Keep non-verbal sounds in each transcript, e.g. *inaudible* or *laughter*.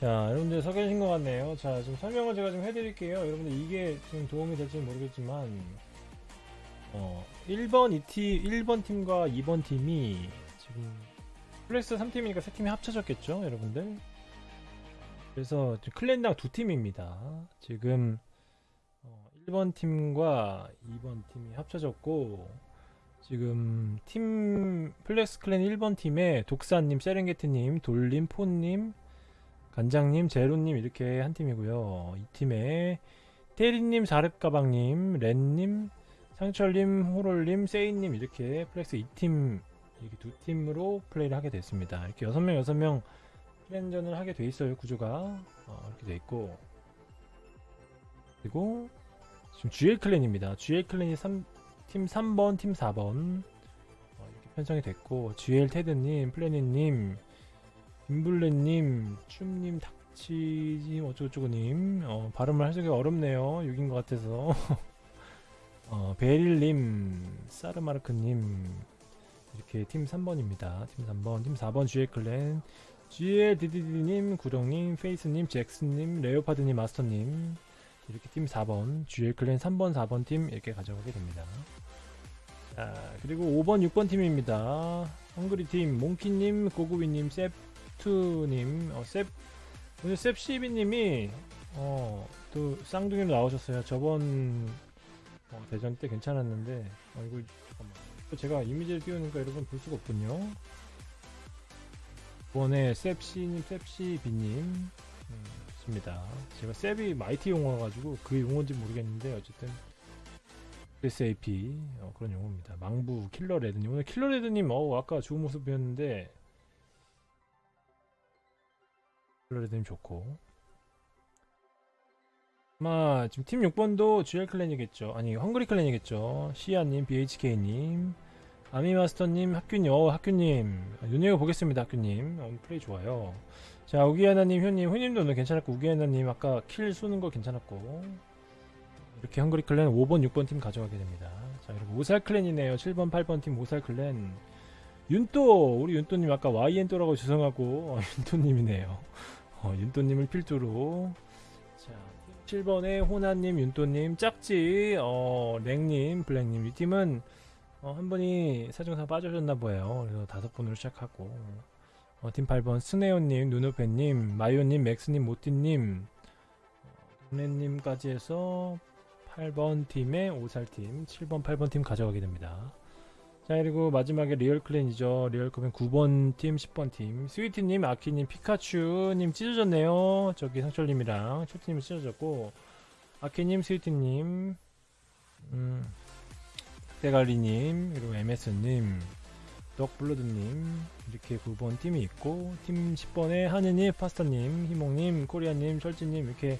자, 여러분들 서 계신 것 같네요. 자, 좀 설명을 제가 좀 해드릴게요. 여러분들 이게 좀 도움이 될지 모르겠지만, 어, 1번 이 팀, 1번 팀과 2번 팀이 지금 플렉스 3팀이니까 세 팀이 합쳐졌겠죠, 여러분들? 그래서 지금 clan당 두 팀입니다. 지금 어, 1번 팀과 2번 팀이 합쳐졌고, 지금 팀 플렉스 clan 1번 팀에 독사님, 세렝게티님, 돌림, 폰님, 간장님, 제로님 이렇게 한 팀이고요. 이 팀에 테리님, 자릅가방님, 렌님, 상철님, 호롤님, 세이님 이렇게 플렉스 2팀 이렇게 두 팀으로 플레이를 하게 됐습니다. 이렇게 6명, 6명 clan전을 하게 돼 있어요. 구조가 어, 이렇게 돼 있고 그리고 지금 GL clan입니다. GL clan이 3, 팀 3번, 팀 4번 어, 이렇게 편성이 됐고 GL 테드님, 플래닛님, 임블레님, 춤님, 닥치님, 어쩌고저쩌고님 어, 발음을 하기가 어렵네요. 6인 것 같아서 *laughs* 어, 베릴님, 사르마르크님 이렇게 팀 3번입니다. 팀 3번, 팀 4번 GL 클랜 GL 디디디님, 구령님, 페이스님, 잭슨님, 레오파드님, 마스터님 이렇게 팀 4번, GL 클랜 3번, 4번 팀 이렇게 가져가게 됩니다. 자, 그리고 5번, 6번 팀입니다. 헝그리 팀, 몽키님, 고구비님, 셉 투님, 어, 셉, 오늘 셉시비님이, 어, 또 쌍둥이로 나오셨어요. 저번 어, 대전 때 괜찮았는데, 어, 이거, 잠깐만. 또 제가 이미지를 띄우니까 여러분 볼 수가 없군요. 이번에 셉시님, 셉시비님, 음, 좋습니다. 제가 셉이 마이티 용어가지고 그 용어인지 모르겠는데, 어쨌든. SAP 어, 그런 용어입니다. 망부 킬러 레드님 오늘 킬러 레드님 어 아까 좋은 모습이었는데 킬러 레드님 좋고 아마 지금 팀 6번도 GL 클랜이겠죠. 아니 헝그리 클랜이겠죠. 시아님, BHK님, 아미마스터님, 학규님, 어 학규님 눈여겨 보겠습니다. 학규님 오늘 플레이 좋아요. 자 우기하나님, 효님, 효님도 오늘 괜찮았고 우기하나님 아까 킬 쏘는 거 괜찮았고 이렇게 헝그리 클랜 5번, 6번 팀 가져가게 됩니다. 자, 그리고 오살 클랜이네요. 7번, 8번 팀 오살 클랜. 윤또, 우리 윤또님 아까 YN또라고 죄송하고, 어, *laughs* 윤또님이네요. 어, 윤또님을 필두로. 자, 7번에 호나님, 윤또님, 짝지, 어, 랭님, 블랙님. 이 팀은, 어, 한 분이 사정상 빠져셨나 보여요. 그래서 다섯 분으로 시작하고. 어, 팀 8번, 스네오님, 누누페님, 마요님, 맥스님, 모티님, 동네님까지 해서 8번 팀의 오살팀, 7번, 8번 팀 가져가게 됩니다. 자, 그리고 마지막에 리얼 clan이죠. 리얼 clan 9번 팀, 10번 팀. 스위티님, 아키님, 피카츄님 찢어졌네요. 저기 상철님이랑 초티님 찢어졌고, 아키님, 스위티님, 음, 대갈리님, 그리고 MS님, 덕블러드님, 이렇게 9번 팀이 있고, 팀 10번에 하느님, 파스타님, 희몽님, 코리아님, 철지님, 이렇게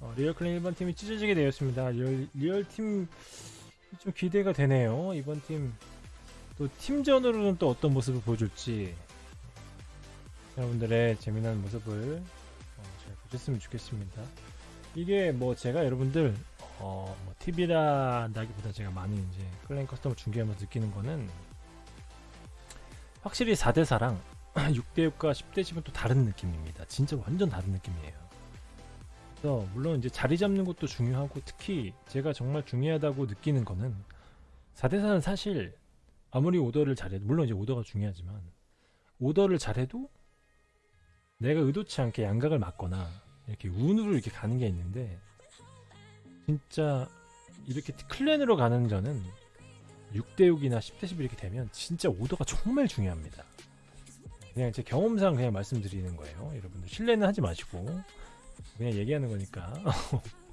어, 리얼 clan 1번 팀이 찢어지게 되었습니다. 리얼, 리얼 팀 좀 기대가 되네요. 이번 팀 또 팀전으로는 또 어떤 모습을 보여줄지 여러분들의 재미난 모습을 어, 잘 보셨으면 좋겠습니다. 이게 뭐 제가 여러분들 어, 뭐 TV라다기보다 제가 많이 이제 clan custom을 중계하면서 느끼는 거는 확실히 4대4랑 6대6과 10대10은 또 다른 느낌입니다. 진짜 완전 다른 느낌이에요. 그래서 물론 이제 자리 잡는 것도 중요하고 특히 제가 정말 중요하다고 느끼는 거는 4대4는 사실 아무리 오더를 잘해도 물론 이제 오더가 중요하지만 오더를 잘해도 내가 의도치 않게 양각을 맞거나 이렇게 운으로 이렇게 가는 게 있는데 진짜 이렇게 클랜으로 가는 저는 6대6이나 10대10 이렇게 되면 진짜 오더가 정말 중요합니다. 그냥 제 경험상 그냥 말씀드리는 거예요. 여러분들 신뢰는 하지 마시고 그냥 얘기하는 거니까 *laughs*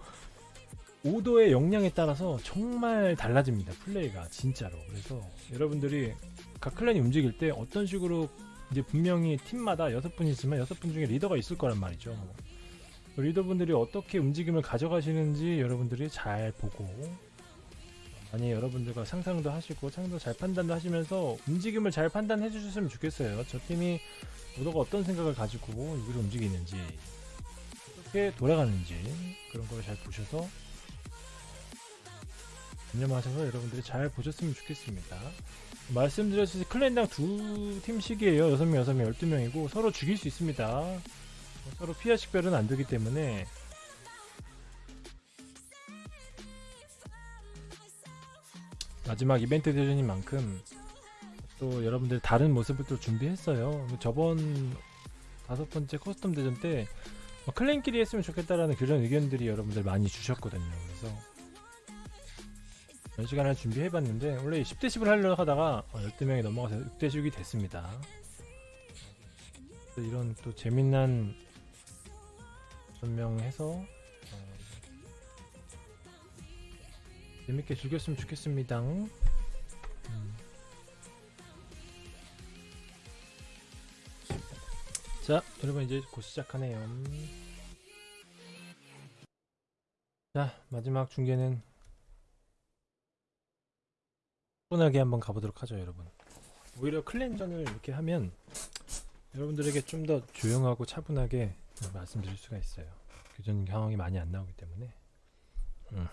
오더의 역량에 따라서 정말 달라집니다 플레이가 진짜로. 그래서 여러분들이 각 클랜이 움직일 때 어떤 식으로 이제 분명히 팀마다 여섯 분이지만 여섯 분 중에 리더가 있을 거란 말이죠. 리더분들이 어떻게 움직임을 가져가시는지 여러분들이 잘 보고 아니 여러분들과 상상도 하시고 상도 잘 판단도 하시면서 움직임을 잘 판단해 주셨으면 좋겠어요. 저 팀이 오더가 어떤 생각을 가지고 이걸 움직이는지 어떻게 돌아가는지 그런 걸 잘 보셔서 관념하셔서 여러분들이 잘 보셨으면 좋겠습니다. 말씀드렸듯이 클랜당 두 팀씩이에요. 6명, 6명, 12명이고 서로 죽일 수 있습니다. 서로 피하 식별은 안 되기 때문에 마지막 이벤트 대전인 만큼 또 여러분들 다른 모습을 또 준비했어요. 저번 다섯 번째 custom 대전 때 뭐 clan끼리 했으면 좋겠다라는 그런 의견들이 여러분들 많이 주셨거든요. 그래서 몇 시간을 준비해봤는데 원래 10대 10을 하려고 하다가 12명이 넘어가서 6대 10이 됐습니다. 이런 또 재밌는 설명해서 어, 재밌게 즐겼으면 좋겠습니다. 음. 자, 여러분 이제 곧 시작하네요. 자, 마지막 중계는 차 분하게 한번 가보도록 하죠, 여러분. 오히려 클랜전을 이렇게 하면 여러분들에게 좀 더 조용하고 차분하게 말씀드릴 수가 있어요. 교전 상황이 많이 안 나오기 때문에. 음,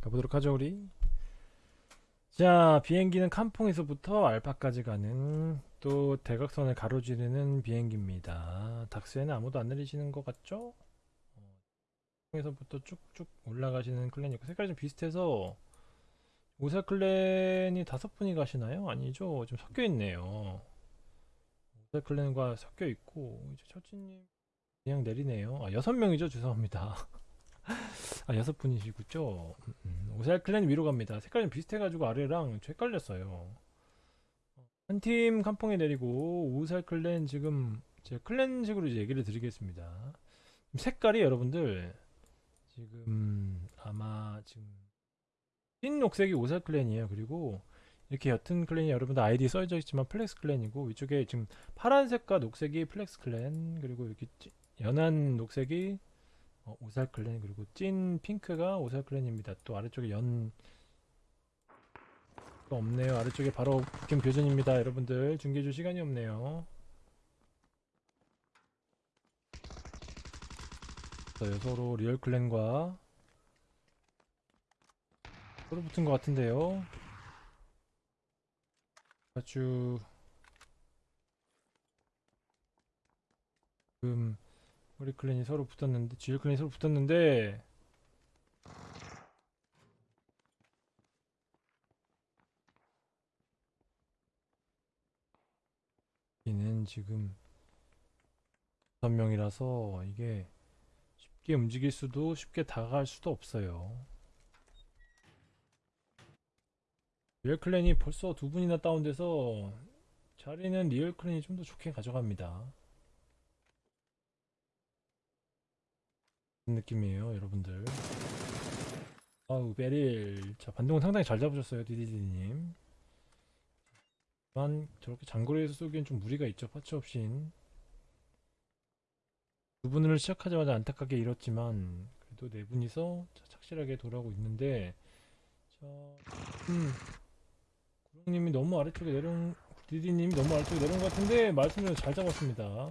가보도록 하죠, 우리. 자, 비행기는 캄퐁에서부터 알파까지 가는 또 대각선을 가로지르는 비행기입니다. 닥스에는 아무도 안 내리시는 것 같죠? 어, 에서부터 쭉쭉 올라가시는 클랜이 있고 색깔이 좀 비슷해서 오사 클랜이 다섯 분이 가시나요? 아니죠? 좀 섞여 있네요. 오사 클랜과 섞여 있고 이제 철진님 그냥 내리네요. 아 여섯 명이죠? 죄송합니다. *laughs* 아 여섯 분이시군요. 음, 음. 위로 갑니다. 색깔이 좀 비슷해가지고 아래랑 좀 헷갈렸어요. 한팀 캄퐁에 내리고 오살 클랜 지금 제 클랜식으로 이제 얘기를 드리겠습니다. 색깔이 여러분들 지금 아마 지금 흰 녹색이 오살 클랜이에요. 그리고 이렇게 옅은 클랜이 여러분들 아이디 써져 있지만 플렉스 클랜이고 위쪽에 지금 파란색과 녹색이 플렉스 클랜 그리고 이렇게 찌- 연한 녹색이 어, 오살 클랜 그리고 찐 핑크가 오살 클랜입니다. 또 아래쪽에 연또 없네요. 아래쪽에 바로 북캠 교전입니다. 여러분들 중계줄 시간이 없네요. 자, 서로 리얼 클랜과 서로 붙은 것 같은데요. 아주 지금 우리 클랜이 서로 붙었는데 GL 클랜이 서로 붙었는데 이는 지금 5명이라서 이게 쉽게 움직일 수도 쉽게 다가갈 수도 없어요. 리얼 clan이 벌써 두 분이나 다운돼서 자리는 리얼 clan이 좀 더 좋게 가져갑니다. 느낌이에요, 여러분들. 아우, 베릴. 자, 반동은 상당히 잘 잡으셨어요, 디디디님. 만 저렇게 장거리에서 쏘기엔 좀 무리가 있죠, parts 없인. 두 분을 시작하자마자 안타깝게 잃었지만, 그래도 네 분이서 자, 착실하게 돌아오고 있는데, 자, 음, 님이 너무 아래쪽에 내려온, 디디님이 너무 아래쪽에 내려온 것 같은데, 말씀을 잘 잡았습니다.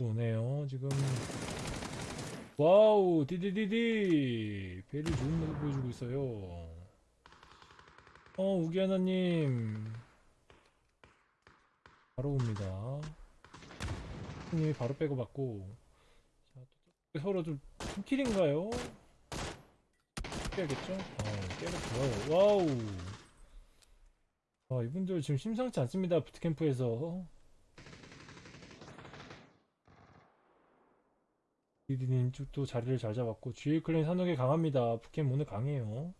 오네요 지금 와우 디디디디 배를 좋은 모습 보여주고 있어요 어 우기하나님 바로 옵니다 님이 바로 빼고 받고 서로 좀 팀킬인가요? 깨야겠죠? 어 깨고 좋아요 와우 아 이분들 지금 심상치 않습니다 부트캠프에서 디디님 쪽도 자리를 잘 잡았고 GA 클랜 산옥에 강합니다. 북캠 오늘 강해요.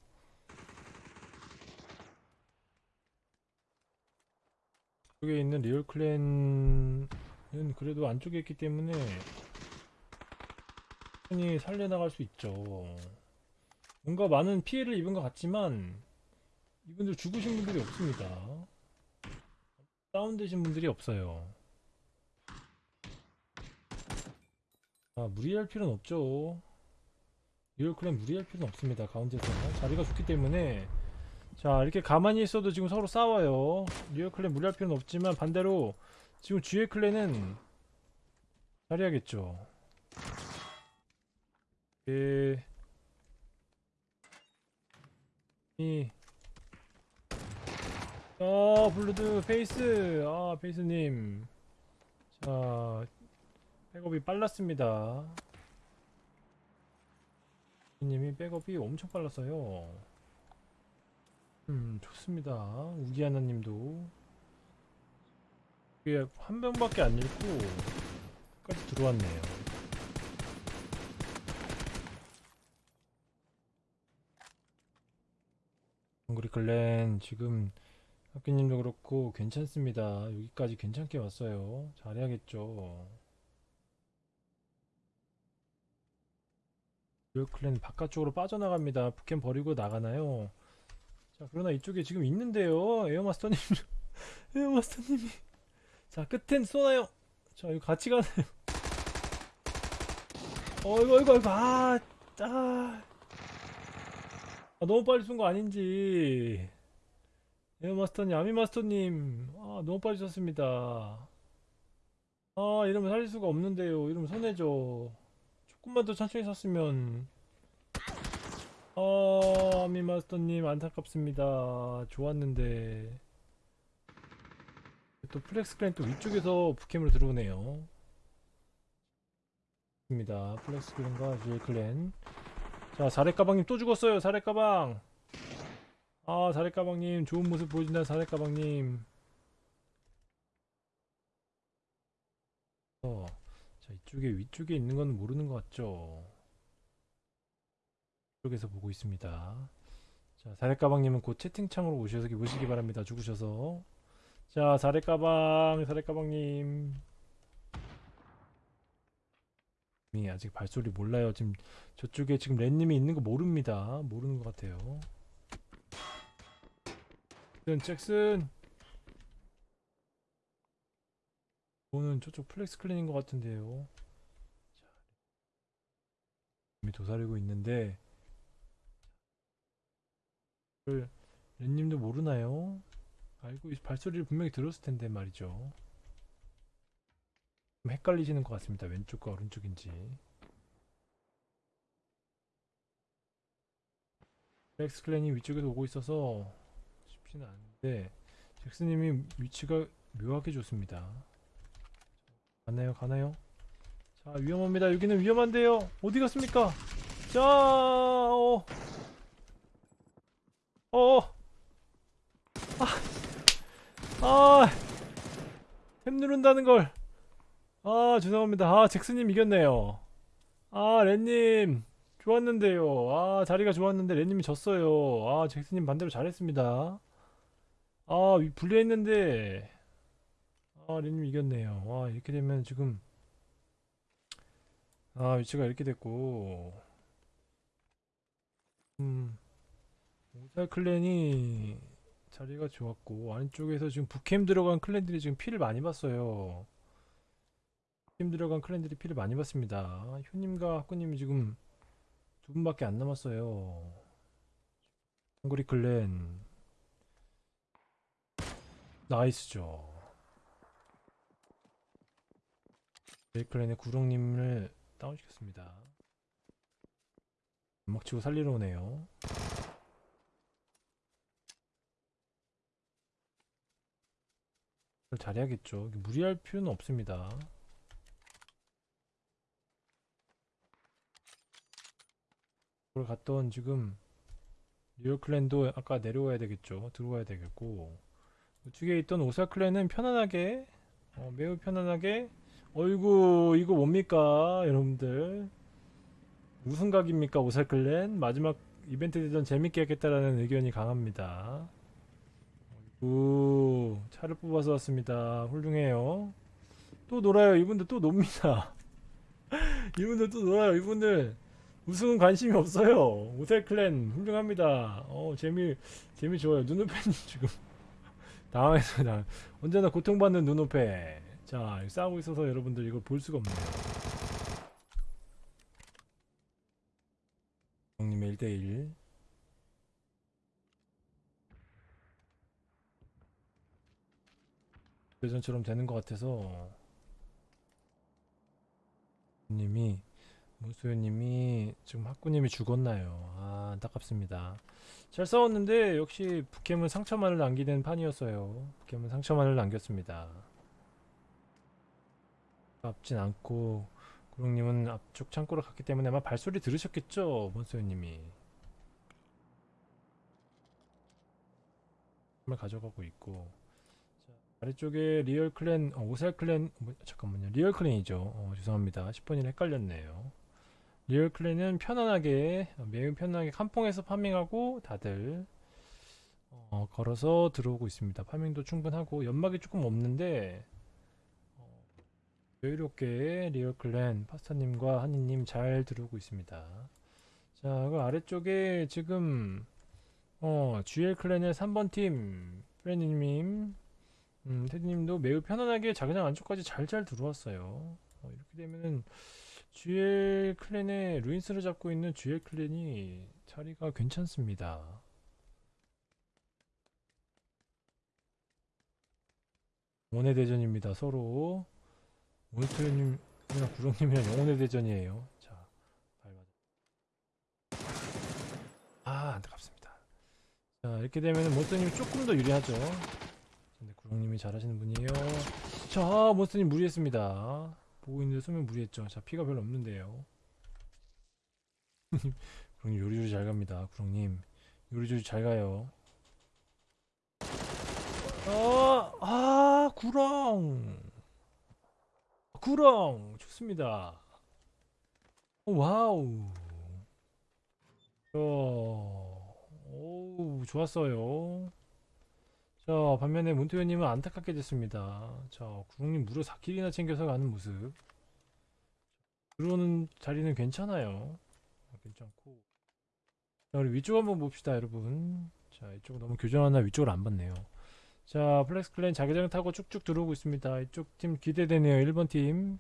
쪽에 있는 리얼 클랜은 그래도 안쪽에 있기 때문에 충분히 살려나갈 수 있죠. 뭔가 많은 피해를 입은 것 같지만 이분들 죽으신 분들이 없습니다. 다운되신 분들이 없어요. 아, 무리할 필요는 없죠. 리얼클랜 무리할 필요는 없습니다. 가운데서 자리가 좋기 때문에 자 이렇게 가만히 있어도 지금 서로 싸워요. 리얼클랜 무리할 필요는 없지만 반대로 지금 GA 클랜은 자리하겠죠. 예. 이. 아 블루드 페이스 아 페이스님 아, 백업이 빨랐습니다. 님이 백업이 엄청 빨랐어요. 음, 좋습니다. 우기하나님도 이게 한 명밖에 안 읽고 끝까지 들어왔네요. 헝그리 클랜 지금 학교님도 그렇고 괜찮습니다. 여기까지 괜찮게 왔어요. 잘해야겠죠. 듀얼 클랜 바깥쪽으로 빠져나갑니다. 북캠 버리고 나가나요? 자, 그러나 이쪽에 지금 있는데요. 에어마스터님. *laughs* 에어마스터님이. 자, 끝엔 쏘나요? 자, 이거 같이 가나요? 어이구, 어이구, 어이구, 아, 아. 아, 너무 빨리 쏜거 아닌지. 에어마스터님, 아미마스터님. 아, 너무 빨리 쐈습니다. 아, 이러면 살릴 수가 없는데요. 이러면 손해죠. 조금만 더 천천히 쐈으면. 아, 아미마스터님, 안타깝습니다. 좋았는데. 또 플렉스 클랜 또 위쪽에서 북캠으로 들어오네요. 입니다. 플렉스 클랜과 듀얼 클랜. 자, 사례가방님 또 죽었어요. 사례가방. 아, 사례가방님 좋은 모습 보여준다. 사례가방님. 어, 자, 이쪽에 위쪽에 있는 건 모르는 것 같죠? 이쪽에서 보고 있습니다. 자, 사례가방님은 곧 채팅창으로 오셔서 보시기 바랍니다. 죽으셔서. 자, 사례가방, 사례가방님. 이 아직 발소리 몰라요. 지금 저쪽에 지금 랜님이 있는 거 모릅니다. 모르는 것 같아요. 잭슨, 잭슨. 이거는 저쪽 플렉스 클랜인 것 같은데요. 자, 이미 도사리고 있는데 그 랜님도 모르나요? 알고 있- 발소리를 분명히 들었을 텐데 말이죠. 좀 헷갈리시는 것 같습니다. 왼쪽과 오른쪽인지. 플렉스 클랜이 위쪽에서 오고 있어서 쉽지는 않은데 잭스님이 위치가 묘하게 좋습니다. 가나요? 가나요? 자 위험합니다. 여기는 위험한데요. 어디 갔습니까? 자, 어, 어, 아, 아, 탭 누른다는 걸. 아 죄송합니다. 아 잭스님 이겼네요. 아 렌님 좋았는데요. 아 자리가 좋았는데 렌님이 졌어요. 아 잭스님 반대로 잘했습니다. 아 위- 불리했는데 아 렌님 이겼네요. 와 이렇게 되면 지금 아 위치가 이렇게 됐고 음 오살 클랜이 자리가 좋았고 안쪽에서 지금 북캠 들어간 클랜들이 지금 피를 많이 봤어요. 팀 들어간 클랜들이 피를 많이 받습니다. 효님과 학구님이 지금 두 분밖에 안 남았어요. 헝그리 클랜 나이스죠. 제이 클랜의 구렁님을 다운시켰습니다. 음악 치고 살리러 오네요. 잘해야겠죠. 무리할 필요는 없습니다. 그걸 갔던 지금 뉴욕 클랜도 아까 내려와야 되겠죠. 들어와야 되겠고 우측에 있던 오사 클랜은 편안하게 어, 매우 편안하게 어이구 이거 뭡니까 여러분들 무슨 각입니까 오사 클랜 마지막 이벤트 대전 재밌게 하겠다라는 의견이 강합니다. 우 차를 뽑아서 왔습니다. 훌륭해요. 또 놀아요. 이분들 또 놉니다. *laughs* 이분들 또 놀아요. 이분들 우승은 관심이 없어요. 오셀 클랜 훌륭합니다. 어 재미 재미 좋아요. 눈높이님 *laughs* 지금 당황했습니다. 언제나 고통받는 눈높이. 자 싸우고 있어서 여러분들 이걸 볼 수가 없네요. 형님의 1대1 예전처럼 되는 것 같아서 님이 문수현님이 지금 학구님이 죽었나요? 아 안타깝습니다. 잘 싸웠는데 역시 북캠은 상처만을 남기는 판이었어요. 북캠은 상처만을 남겼습니다. 앞진 않고 구룡님은 앞쪽 창고로 갔기 때문에 아마 발소리 들으셨겠죠 몬스터님이 을 가져가고 있고 자, 아래쪽에 리얼 클랜 어, 오살 클랜 뭐, 잠깐만요 리얼 클랜이죠 어, 죄송합니다 10번이 헷갈렸네요 리얼 클랜은 편안하게 어, 매우 편안하게 캄퐁에서 파밍하고 다들 어, 걸어서 들어오고 있습니다 파밍도 충분하고 연막이 조금 없는데 어, 여유롭게 리얼 클랜 파스타님과 하니님 잘 들어오고 있습니다 자그 아래쪽에 지금 어, GL 클랜의 3번 팀, 프레니님, 음, 테디님도 매우 편안하게 자기장 안쪽까지 잘잘 들어왔어요. 어, 이렇게 되면은 GL 클랜의 루인스를 잡고 있는 GL 클랜이 자리가 괜찮습니다. 영혼의 대전입니다. 서로 모니터님이랑 구렁님이랑 영혼의 대전이에요. 자, 밟아. 아, 안타깝습니다. 자 이렇게 되면 몬스터님이 조금 더 유리하죠 근데 구렁님이 잘하시는 분이에요 자 몬스터님 무리했습니다 보고 있는데 쏘면 무리했죠. 자 피가 별로 없는데요. *laughs* 구렁님 요리조리 잘 갑니다 구렁님. 요리조리 잘 가요. 아, 아 구렁! 구릉! 좋습니다. 오, 와우. 어... 오 좋았어요 자 반면에 문토현님은 안타깝게 됐습니다. 자 구릉님 무려 4킬이나 챙겨서 가는 모습. 들어오는 자리는 괜찮아요. 아, 괜찮고. 자 우리 위쪽 한번 봅시다 여러분. 자 이쪽 너무 교전하나 위쪽을 안 봤네요. 자 플렉스 클랜 자기장 타고 쭉쭉 들어오고 있습니다. 이쪽 팀 기대되네요 1번 팀.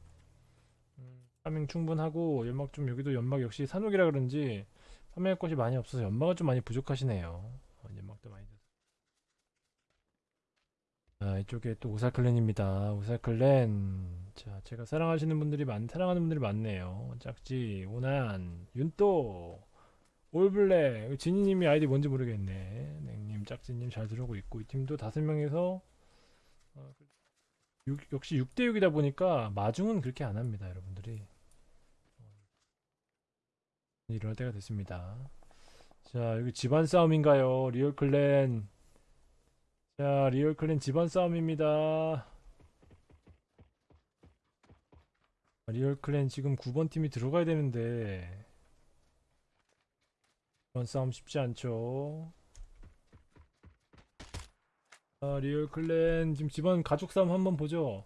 음, 파밍 충분하고 연막 좀 여기도 연막 역시 산옥이라 그런지 파밍할 것이 많이 없어서 연막은 좀 많이 부족하시네요. 어, 연막도 많이 자, 이쪽에 또 오살클랜입니다. 오살클랜. 자, 제가 사랑하시는 분들이 많, 사랑하는 분들이 많네요. 짝지, 오난, 윤또, 올블랙, 진이님이 아이디 뭔지 모르겠네. 냉님, 짝지님 잘 들어오고 있고, 이 팀도 다섯 명에서, 어, 육- 역시 6대6이다 보니까 마중은 그렇게 안 합니다, 여러분들이. 이럴 때가 됐습니다. 자, 여기 집안 싸움인가요? 리얼 클랜. 자, 리얼 클랜 집안 싸움입니다. 리얼 클랜 지금 9번 팀이 들어가야 되는데 이번 싸움 쉽지 않죠. 아, 리얼 클랜 지금 집안 가족 싸움 한번 보죠.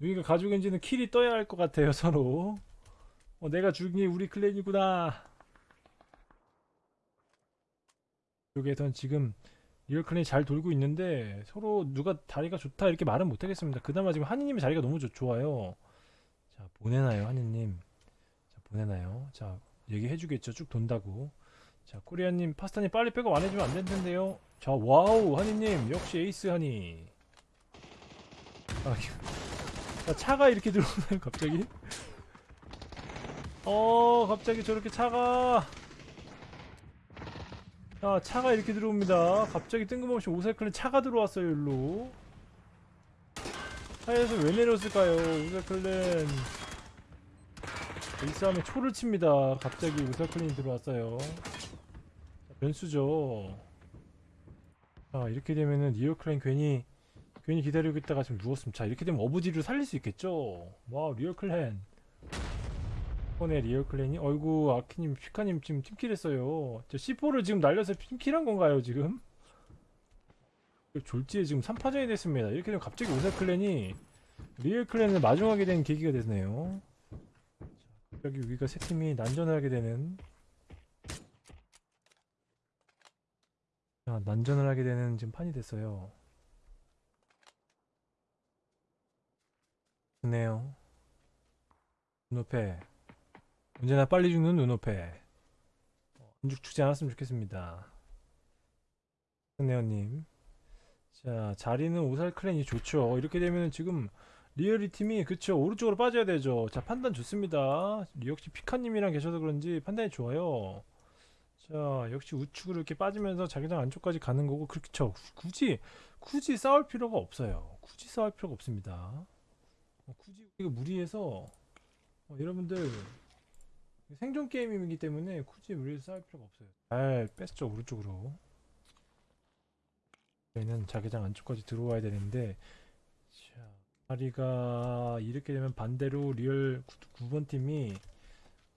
여기가 가족인지는 킬이 떠야 할 것 같아요, *laughs* 서로. 어, 내가 죽이 우리 클랜이구나. 쪽에선 지금 리얼 클랜이 잘 돌고 있는데 서로 누가 자리가 좋다 이렇게 말은 못하겠습니다. 그나마 지금 한이님의 자리가 너무 좋, 좋아요. 자 보내나요 한이님? 자 보내나요? 자 얘기해주겠죠. 쭉 돈다고. 자 코리아님 파스타님 빨리 백업 안 해주면 안될 텐데요. 자 와우 한이님 역시 에이스 한이. 아, 자, 차가 이렇게 들어오나요 갑자기? 어 갑자기 저렇게 차가 자 차가 이렇게 들어옵니다. 갑자기 뜬금없이 오사클랜 차가 들어왔어요 일로. 차에서 왜 내렸을까요 오사클랜 이 싸움에 초를 칩니다. 갑자기 오사클랜이 들어왔어요. 자, 변수죠. 자 이렇게 되면은 리얼클랜 괜히 괜히 기다리고 있다가 지금 누웠으면 자 이렇게 되면 어부지리를 살릴 수 있겠죠? 와우 리얼클랜 이번에 리얼 클랜이? 어이구 아키님 피카님 지금 팀킬 했어요. 저 C4를 지금 날려서 팀킬한 건가요 지금? 졸지에 지금 3파전이 됐습니다. 이렇게 되면 갑자기 오사 클랜이 리얼 clan을 마중하게 된 계기가 됐네요. 자, 갑자기 우리가 세 팀이 난전을 하게 되는. 자, 난전을 하게 되는 지금 판이 됐어요. 좋네요. 눈앞에 언제나 빨리 죽는 눈앞에 안죽 죽지 않았으면 좋겠습니다. 네오님. 자 자리는 오살 클랜이 좋죠. 이렇게 되면 지금 리얼리 팀이 그쵸 오른쪽으로 빠져야 되죠. 자 판단 좋습니다. 역시 피카님이랑 계셔서 그런지 판단이 좋아요. 자 역시 우측으로 이렇게 빠지면서 자기장 안쪽까지 가는 거고 그렇죠. 굳이 굳이 싸울 필요가 없어요. 굳이 싸울 필요가 없습니다. 어, 굳이 이거 무리해서 어, 여러분들 생존 게임이기 때문에 굳이 무리해서 싸울 필요가 없어요. 잘 뺐죠 오른쪽으로. 저희는 자기장 안쪽까지 들어와야 되는데 자 자리가 이렇게 되면 반대로 리얼 9 번 팀이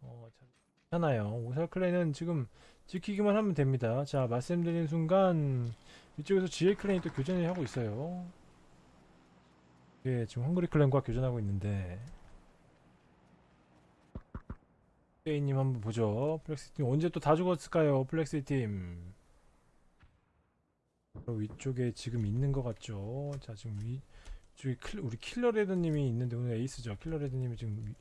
어, 자- 괜찮아요. 오살 clan은 지금 지키기만 하면 됩니다. 자 말씀드린 순간 이쪽에서 GA clan이 또 교전을 하고 있어요. 예, 지금 헝그리 clan과 교전하고 있는데 페이님 한번 보죠. 플렉스 팀 언제 또 다 죽었을까요? 플렉스 팀 바로 위쪽에 지금 있는 것 같죠. 자 지금 위 저기 클, 우리 킬러레드님이 있는데 오늘 에이스죠. 킬러레드님이 지금 위-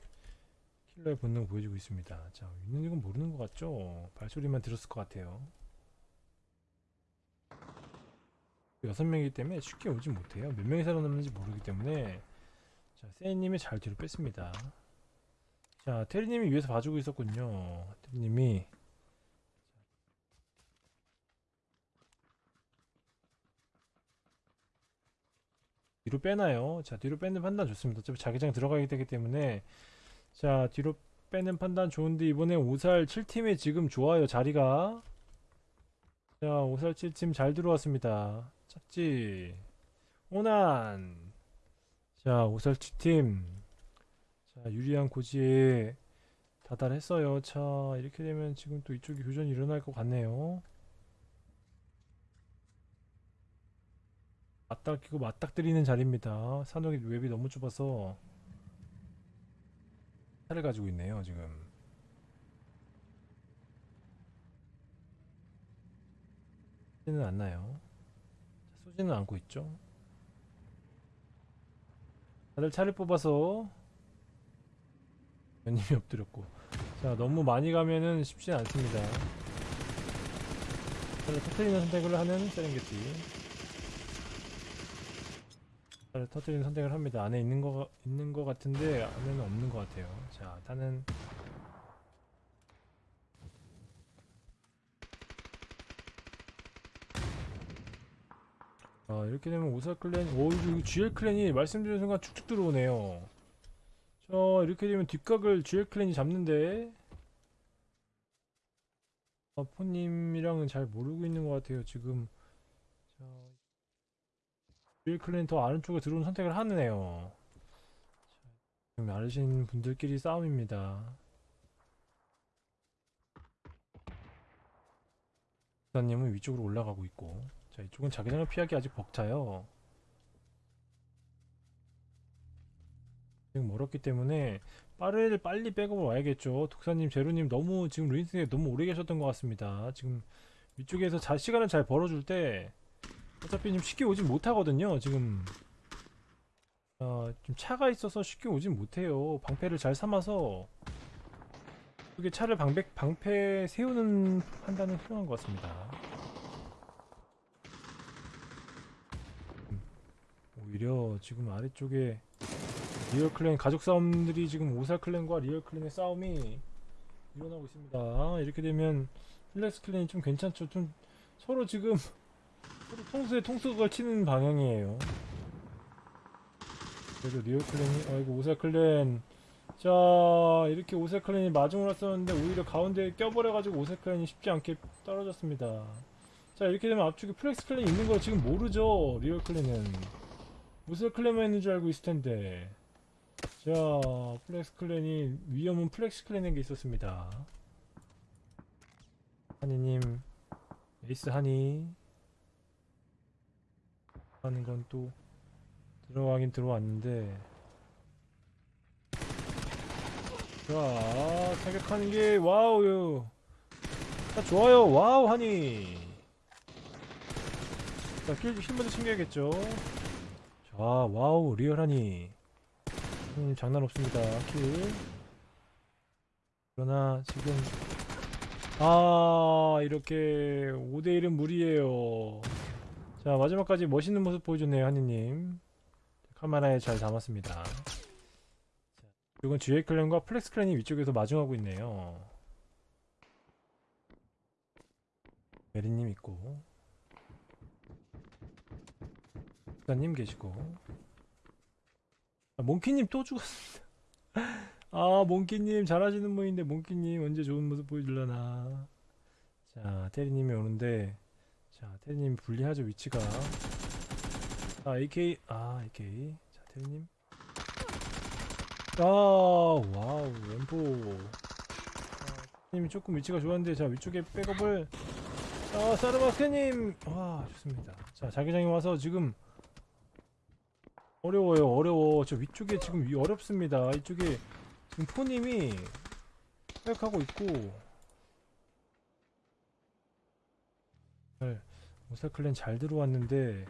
킬러의 본능 보여주고 있습니다. 자 있는 이건 모르는 것 같죠. 발소리만 들었을 것 같아요. 여섯 명이기 때문에 쉽게 오지 못해요. 몇 명이 살아남는지 모르기 때문에 자 세이님이 잘 뒤로 뺐습니다. 자 테리님이 위에서 봐주고 있었군요. 테리님이 뒤로 빼나요? 자 뒤로 빼는 판단 좋습니다. 어차피 자기장 들어가게 되기 때문에 자 뒤로 빼는 판단 좋은데 이번에 오살 7팀이 지금 좋아요 자리가 자 오살 7팀 잘 들어왔습니다. 착지 오난 자 오살 7팀 자 유리한 고지에 다달했어요. 자 이렇게 되면 지금 또 이쪽이 교전이 일어날 것 같네요. 맞닥끼고 맞닥뜨리는 자리입니다. 산옥이 웹이 너무 좁아서 차를 가지고 있네요 지금. 쏘지는 않나요? 자, 쏘지는 않고 있죠. 다들 차를 뽑아서 연님이 *laughs* 엎드렸고 자 너무 많이 가면은 쉽지 않습니다. 차를 터트리는 선택을 하는 세렝게티 차를 터트리는 선택을 합니다. 안에 있는 거 있는 거 같은데 안에는 없는 것 같아요. 자 일단은 아 이렇게 되면 오사 클랜 오 이거 GL 클랜이 말씀드린 순간 축축 들어오네요. 자 이렇게 되면 뒷각을 GL 클랜이 잡는데 아, 포님이랑은 잘 모르고 있는 것 같아요 지금. 자 GL 클랜 더 아래쪽에 들어오는 선택을 하네요. 자, 지금 아르신 분들끼리 싸움입니다. 부사님은 위쪽으로 올라가고 있고 자 이쪽은 자기장을 피하기 아직 벅차요 지금 멀었기 때문에 빠르게 빨리 백업을 와야겠죠. 독사님 제로님 너무 지금 루인스에 너무 오래 계셨던 것 같습니다. 지금 위쪽에서 자 시간을 잘 벌어줄 때 어차피 좀 쉽게 오진 못하거든요 지금. 어, 좀 차가 있어서 쉽게 오진 못해요. 방패를 잘 삼아서 이게 차를 방패, 방패 세우는 판단은 훌륭한 것 같습니다. 음, 오히려 지금 아래쪽에 리얼 clan 가족 싸움들이 지금 오살 clan과 리얼 clan의 싸움이 일어나고 있습니다. 이렇게 되면 플렉스 clan이 좀 괜찮죠. 좀 서로 지금 서로 통수에 통수가 치는 방향이에요. 그래도 리얼 clan이 아이고 오살 clan 자 이렇게 오살 clan이 마중을 썼는데 오히려 가운데에 껴버려가지고 오살 clan이 쉽지 않게 떨어졌습니다 자 이렇게 되면 앞쪽에 플렉스 clan이 있는 걸 지금 모르죠 리얼 clan은 오살 clan만 있는 줄 알고 있을 텐데 자 플렉스 clan이 위험은 플렉스 clan에게 있었습니다 하니님 에이스 하니 하는 건 또 들어가긴 들어왔는데 자, 타격하는 게 wow. 자, 좋아요. wow 하니. 자, kill 힘먼저 챙겨야겠죠. 자, wow 리얼하니. 음, 장난 없습니다. kill. 그러나 지금 아, 이렇게 5대 1은 무리예요. 자, 마지막까지 멋있는 모습 보여줬네요, 하니님. 카메라에 잘 담았습니다. 이건 GA clan과 플렉스 clan이 위쪽에서 마중하고 있네요. 메리님 있고 부사님 계시고 아, 몽키님 또 죽었습니다. *laughs* 아 몽키님 잘하시는 분인데 몽키님 언제 좋은 모습 보여줄라나. 자 테리님이 오는데 자 테리님 불리하죠 위치가. 아 AK 아 AK 자 테리님. 아 와우 엠포. 님이 조금 위치가 좋았는데 자 위쪽에 백업을 아 사르마스님 와 좋습니다 자 자기장이 와서 지금 어려워요 어려워 저 위쪽에 지금 위 어렵습니다 이쪽에 지금 포님이 백하고 있고 잘 모사클랜 잘 들어왔는데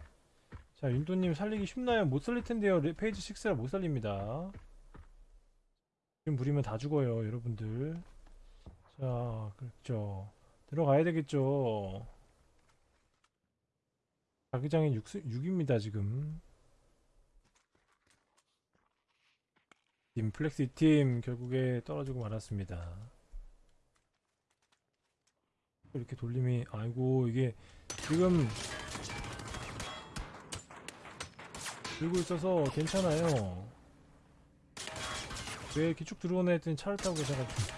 자 윤도님 살리기 쉽나요? 못 살릴 텐데요 레- 페이지 6라 못 살립니다 지금 부리면 다 죽어요 여러분들 자, 그렇죠. 들어가야 되겠죠. 자기장이 6, 6입니다, 지금. 팀 플렉시 팀 결국에 떨어지고 말았습니다. 이렇게 돌림이 아이고 이게 지금 들고 있어서 괜찮아요. 왜 이렇게 쭉 들어오나 했더니 차를 타고 계셔가지고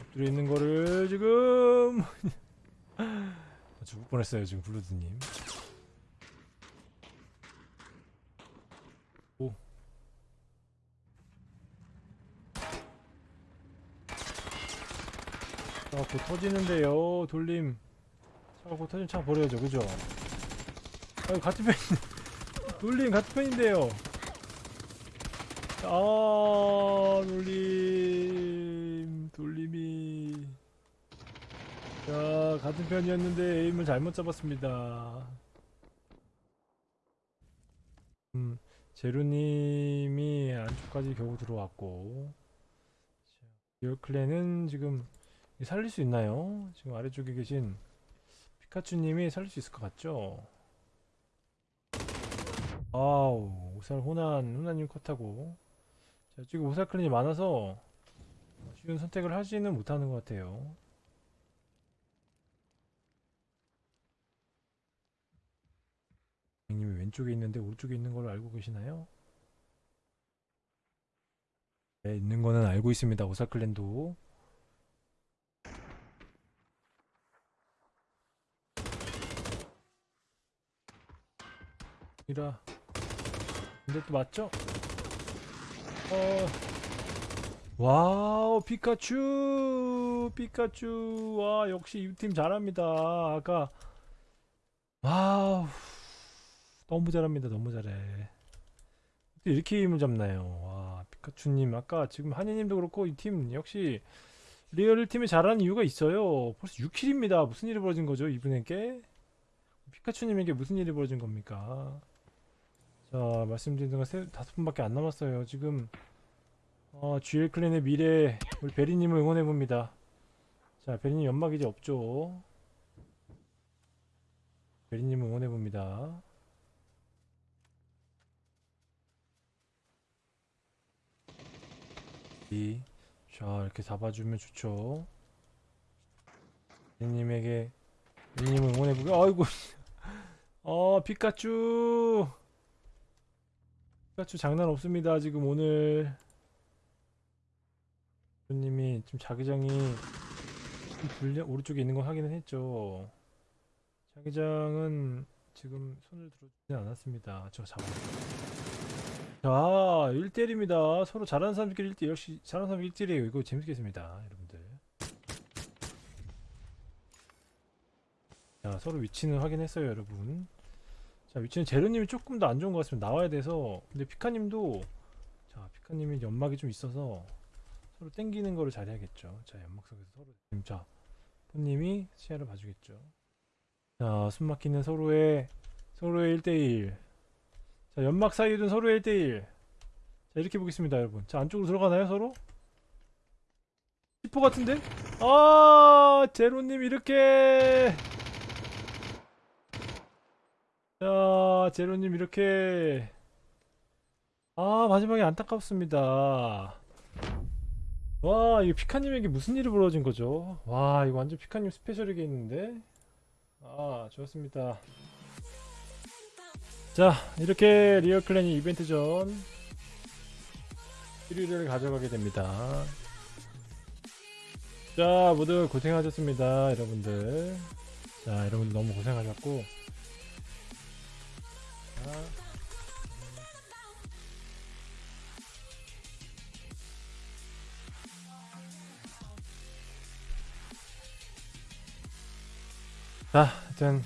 엎드려 있는 거를 지금 *laughs* 죽을 뻔했어요 지금 블루드님 차가 곧 터지는데요 돌림. 차가 곧 터지면 차 버려야죠 그죠? 아유 같은 편 *laughs* 돌림 같은 편인데요. 아 돌림. 돌림이. 자 같은 편이었는데 에임을 잘못 잡았습니다. 음 제루님이 안쪽까지 겨우 들어왔고. 자, 리얼클랜은 지금 살릴 수 있나요? 지금 아래쪽에 계신 피카츄님이 살릴 수 있을 것 같죠? 아우 오살 호난 호난님 컷하고 자, 지금 오살 클랜이 많아서 쉬운 선택을 하지는 못하는 것 같아요. 님이 왼쪽에 있는데 오른쪽에 있는 걸 알고 계시나요? 네, 있는 거는 알고 있습니다. 오살 clan도. 이라. 근데 또 맞죠? 어. wow 피카츄! 피카츄. 와 역시 이 팀 잘합니다. 아까 wow. 너무 잘합니다 너무 잘해. 이렇게 힘을 잡나요? 와 피카츄님. 아까 지금 한이님도 그렇고 이 팀 역시 리얼 팀이 잘하는 이유가 있어요. 벌써 6kill입니다. 무슨 일이 벌어진 거죠 이분에게? 피카츄님에게 무슨 일이 벌어진 겁니까 자 말씀드린 동안 세, 다섯 분밖에 안 남았어요 지금 어, GA clan의 미래 우리 베리님을 응원해 봅니다. 자, 베리님 연막 이제 없죠? 베리님 응원해 봅니다. 이, 자, 이렇게 잡아주면 좋죠. 베리님에게 베리님을 응원해 보고, 아이고, *laughs* 어, 피카츄, 피카츄 장난 없습니다. 지금 오늘. 님이 지금 자기장이 좀 불려 오른쪽에 있는 거 확인은 했죠. 자기장은 지금 손을 들어주지 않았습니다. 저 잡아. 자, 1대1입니다. 서로 잘하는 사람들끼리 1대 역시 잘하는 사람 1대1이에요. 이거 재밌겠습니다, 여러분들. 자, 서로 위치는 확인했어요, 여러분. 자, 위치는 제르님이 조금 더 안 좋은 것 같습니다. 나와야 돼서. 근데 피카님도 자, 피카님이 연막이 좀 있어서 서로 땡기는 거를 잘해야겠죠. 자, 연막 속에서 서로. 자, 폰님이 시야를 봐주겠죠. 자, 숨 막히는 서로의, 서로의 1대1. 자, 연막 사이에 둔 서로의 1대1. 자, 이렇게 보겠습니다, 여러분. 자, 안쪽으로 들어가나요, 서로? 10호 같은데? 아, 제로님 이렇게. 자, 제로님 이렇게. 아, 마지막에 안타깝습니다. 와 이거 피카님에게 무슨 일이 벌어진 거죠? 와 이거 완전 피카님 스페셜이겠는데? 아 좋았습니다 자 이렇게 리얼클랜이 이벤트 전 1위를 가져가게 됩니다. 자, 모두 고생하셨습니다, 여러분들. 자, 여러분들 너무 고생하셨고. 자, 자, 하여튼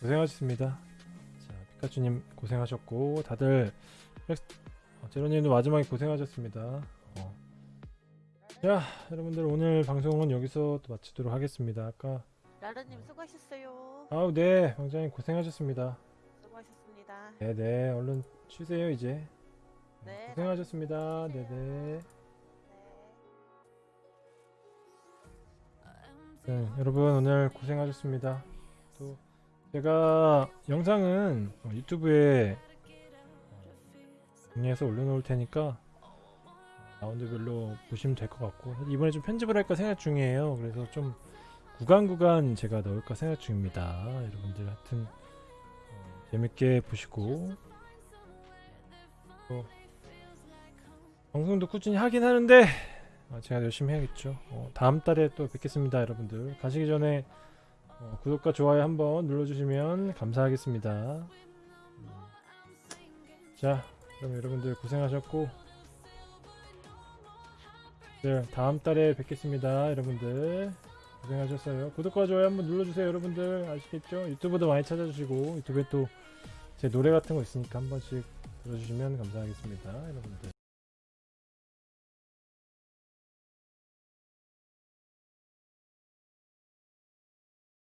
고생하셨습니다. 자, 피카츄님 고생하셨고 다들 어, 제로님도 마지막에 고생하셨습니다. 어. 자, 여러분들 오늘 방송은 여기서 또 마치도록 하겠습니다. 아까 라라님 수고하셨어요. 아우 네, 왕장님 고생하셨습니다. 수고하셨습니다. 네, 네, 얼른 쉬세요 이제. 네, 고생하셨습니다. 네, 네. 네. 네, 여러분 오늘 고생하셨습니다. 또 제가 영상은 어, 유튜브에 어, 정리해서 올려놓을 테니까 어, 라운드별로 보시면 될 것 같고 이번에 좀 편집을 할까 생각 중이에요. 그래서 좀 구간 구간 제가 넣을까 생각 중입니다. 여러분들 하여튼 어, 재밌게 보시고 또 방송도 꾸준히 하긴 하는데 어, 제가 열심히 해야겠죠. 어, 다음 달에 또 뵙겠습니다, 여러분들. 가시기 전에 어, 구독과 좋아요 한번 눌러주시면 감사하겠습니다. 음. 자, 그럼 여러분들 고생하셨고, 네, 다음 달에 뵙겠습니다, 여러분들. 고생하셨어요. 구독과 좋아요 한번 눌러주세요, 여러분들. 아시겠죠? 유튜브도 많이 찾아주시고, 유튜브에 또 제 노래 같은 거 있으니까 한 번씩 들어주시면 감사하겠습니다, 여러분들.